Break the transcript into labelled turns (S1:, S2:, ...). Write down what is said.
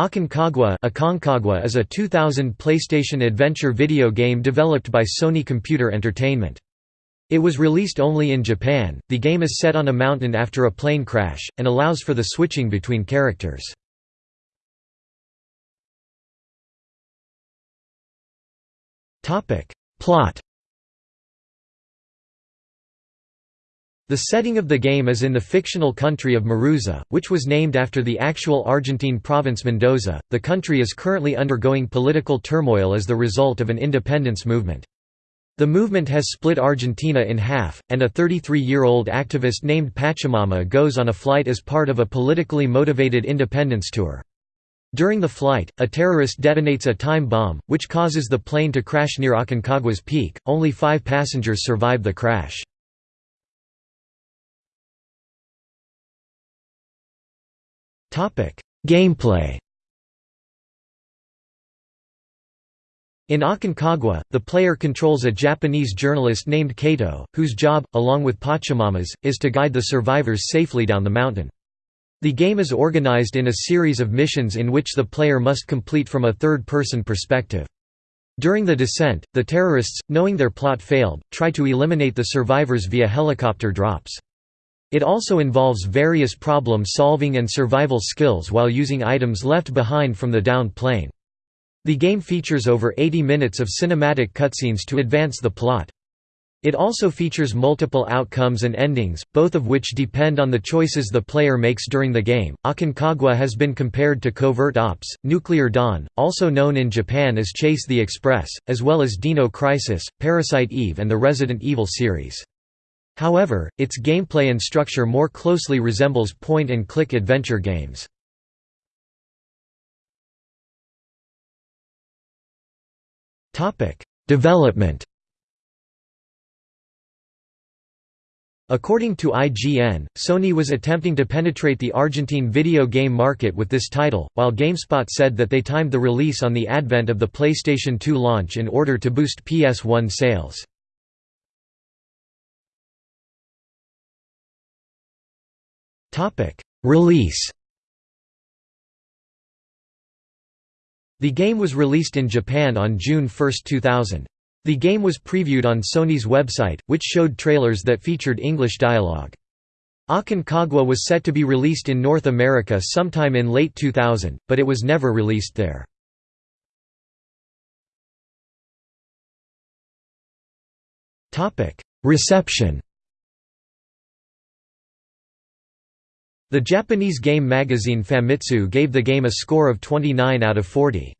S1: Aconcagua Aconcagua is a 2000 PlayStation adventure video game developed by Sony Computer Entertainment. It was released only in Japan. The game is set on a mountain after a plane crash, and allows for the switching between characters. Plot The setting of the game is in the fictional country of Maruza, which was named after the actual Argentine province Mendoza. The country is currently undergoing political turmoil as the result of an independence movement. The movement has split Argentina in half, and a 33-year-old activist named Pachamama goes on a flight as part of a politically motivated independence tour. During the flight, a terrorist detonates a time bomb, which causes the plane to crash near Aconcagua's peak. Only five passengers survive the crash. Gameplay In Aconcagua, the player controls a Japanese journalist named Kato, whose job, along with Pachamama's, is to guide the survivors safely down the mountain. The game is organized in a series of missions in which the player must complete from a third-person perspective. During the descent, the terrorists, knowing their plot failed, try to eliminate the survivors via helicopter drops. It also involves various problem-solving and survival skills while using items left behind from the downed plane. The game features over 80 minutes of cinematic cutscenes to advance the plot. It also features multiple outcomes and endings, both of which depend on the choices the player makes during the game. Aconcagua has been compared to Covert Ops, Nuclear Dawn, also known in Japan as Chase the Express, as well as Dino Crisis, Parasite Eve, and the Resident Evil series. However, its gameplay and structure more closely resembles point-and-click adventure games. Development According to IGN, Sony was attempting to penetrate the Argentine video game market with this title, while GameSpot said that they timed the release on the advent of the PlayStation 2 launch in order to boost PS1 sales. Release The game was released in Japan on June 1, 2000. The game was previewed on Sony's website, which showed trailers that featured English dialogue. Aconcagua was set to be released in North America sometime in late 2000, but it was never released there. Reception The Japanese game magazine Famitsu gave the game a score of 29 out of 40.